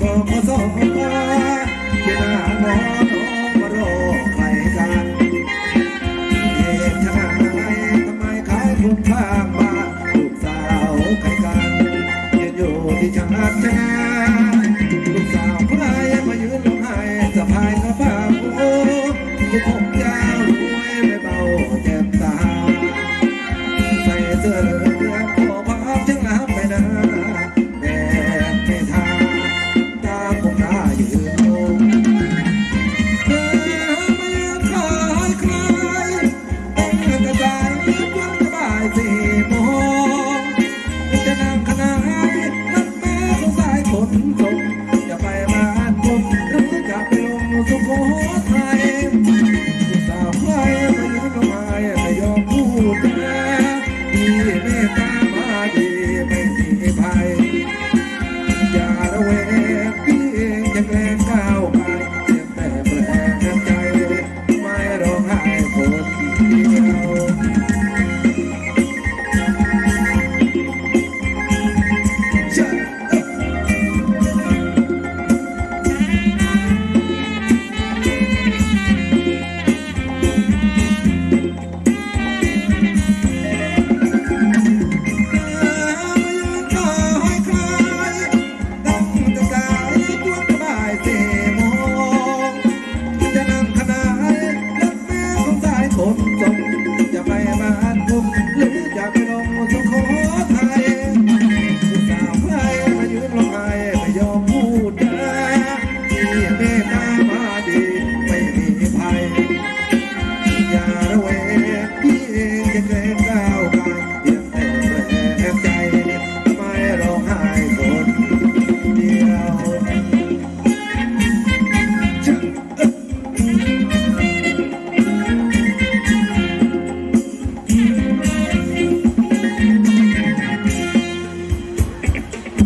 ก็มาสองตาเวาโมโน้องมารอใครกันเหตุทำไทำไมขายทุกข้ามาลูกสาวใครกันยืนอยู่ที่จังหวัชนะลูกสาวใครมายืนลงให้สะพายกระเป๋โทุกอกยา 行走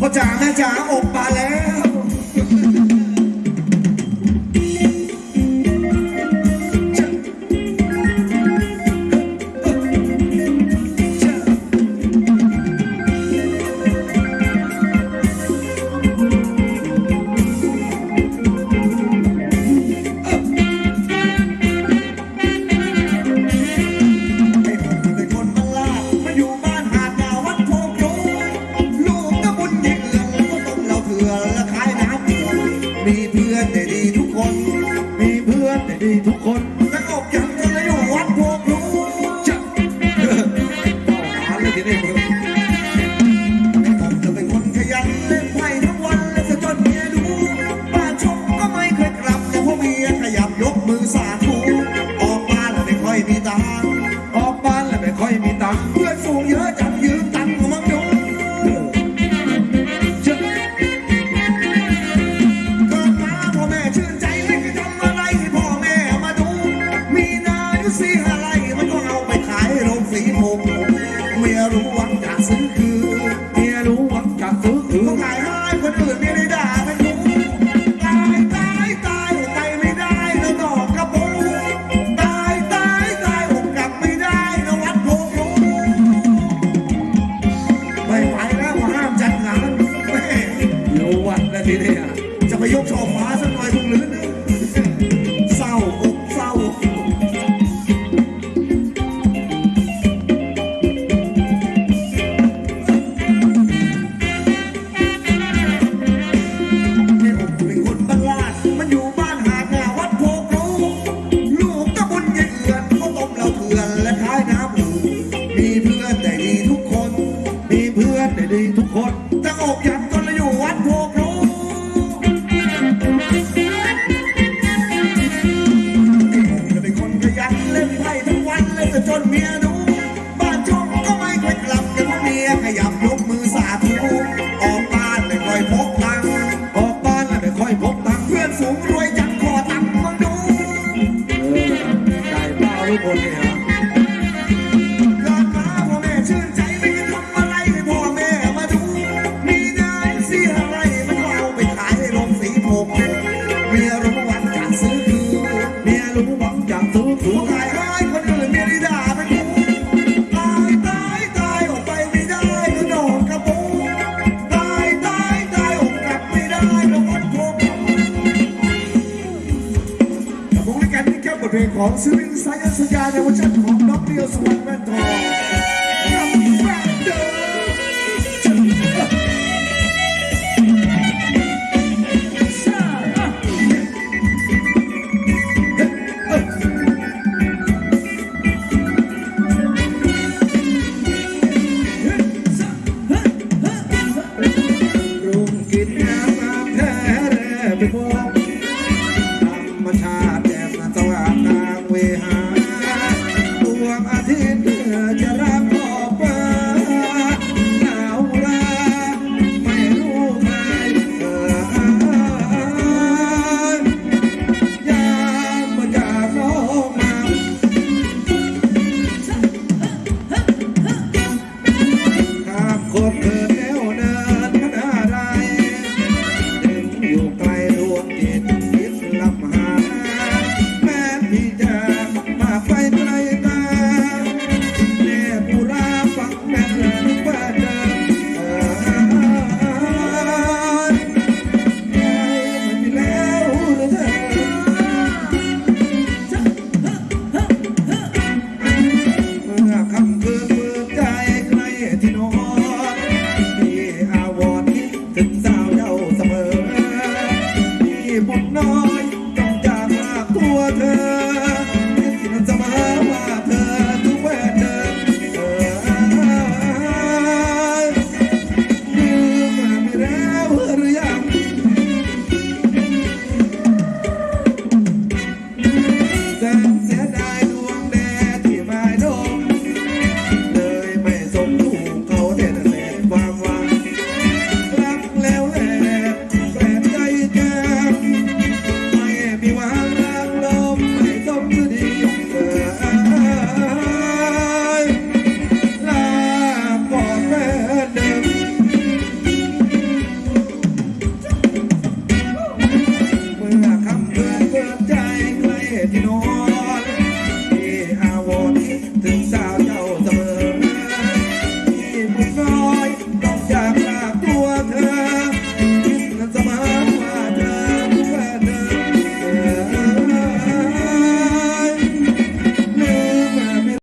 พ่อจ๋าแม่จ๋าอบปลาแล้ว เมียรู้วังจับซื้ต้องขายไม้คนอื่นเมีได้ด่ามันรู้ตายตายตายอกไปไม่ได้นะดอกกระปรงตายตายตายอกกับไม่ได้นะวัดโพรู้ไม่ไหแล้วห้ามจัดงานแม่รู้วัดแล้วทีนี้จะไปยกช่อฟ้าสักหน่อยคงลืม อนได้ดีทุกคนจะออกยันก็เลยอยู่วัดโพกรูจะเป็นคนขยันเล่นไพ่ทุกวันเล่นจนเมียดู บ้านช่องก็ไม่ค่อยกลับกันเมียขยับลุก เพลงของศิลปินสายันสัญญาในเวอร์ชันของน้องเดียวสุวรรณแว่นทอง